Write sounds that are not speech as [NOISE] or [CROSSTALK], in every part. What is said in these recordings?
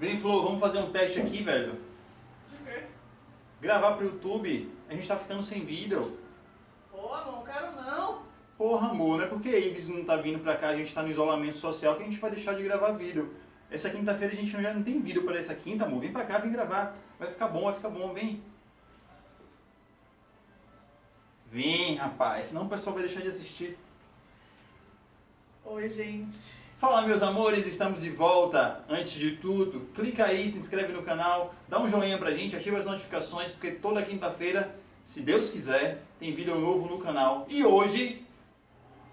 Vem, Flor, vamos fazer um teste aqui, velho. De quê? Gravar pro YouTube. A gente tá ficando sem vídeo. Pô, não quero não. Porra, amor, não é porque a Ives não tá vindo pra cá, a gente tá no isolamento social, que a gente vai deixar de gravar vídeo. Essa quinta-feira a gente já não tem vídeo para essa quinta, amor. Vem pra cá, vem gravar. Vai ficar bom, vai ficar bom, vem. Vem, rapaz, senão o pessoal vai deixar de assistir. Oi, gente. Fala, meus amores, estamos de volta. Antes de tudo, clica aí, se inscreve no canal, dá um joinha pra gente, ativa as notificações, porque toda quinta-feira, se Deus quiser, tem vídeo novo no canal. E hoje,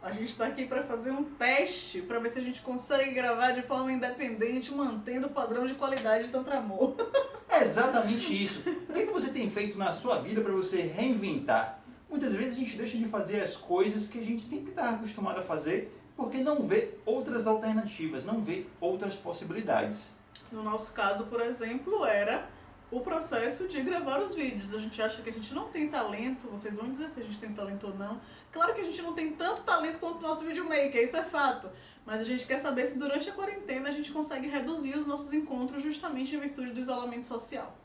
A gente está aqui para fazer um teste para ver se a gente consegue gravar de forma independente, mantendo o padrão de qualidade de tanto amor. [LAUGHS] é exatamente isso. O que que você tem feito na sua vida para você reinventar? Muitas vezes a gente deixa de fazer as coisas que a gente sempre está acostumado a fazer porque não vê outras alternativas, não vê outras possibilidades. No nosso caso, por exemplo, era o processo de gravar os vídeos. A gente acha que a gente não tem talento, vocês vão dizer se a gente tem talento ou não. Claro que a gente não tem tanto talento quanto o nosso videomaker, isso é fato. Mas a gente quer saber se durante a quarentena a gente consegue reduzir os nossos encontros justamente em virtude do isolamento social.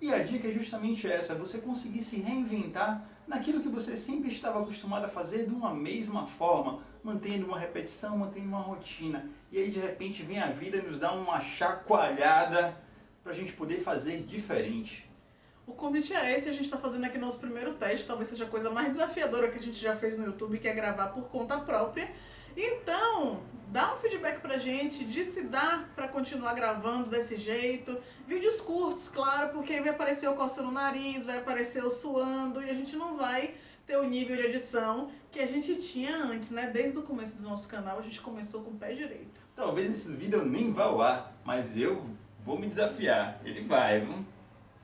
E a dica é justamente essa, você conseguir se reinventar naquilo que você sempre estava acostumado a fazer de uma mesma forma, mantendo uma repetição, mantendo uma rotina. E aí de repente vem a vida e nos dá uma chacoalhada para a gente poder fazer diferente. O convite é esse, a gente está fazendo aqui nosso primeiro teste, talvez seja a coisa mais desafiadora que a gente já fez no YouTube, que é gravar por conta própria. Então, dá um feedback pra gente de se dá pra continuar gravando desse jeito. Vídeos curtos, claro, porque aí vai aparecer eu coçando o nariz, vai aparecer eu suando e a gente não vai ter o nível de edição que a gente tinha antes, né? Desde o começo do nosso canal a gente começou com o pé direito. Talvez esse vídeo nem vá ao ar, mas eu vou me desafiar. Ele vai, viu?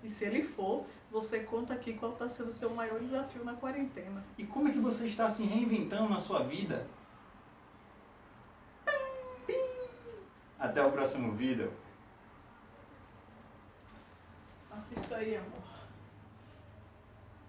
E se ele for, você conta aqui qual está sendo o seu maior desafio na quarentena. E como é que você está se reinventando na sua vida? Até o próximo vídeo. Assista aí, amor.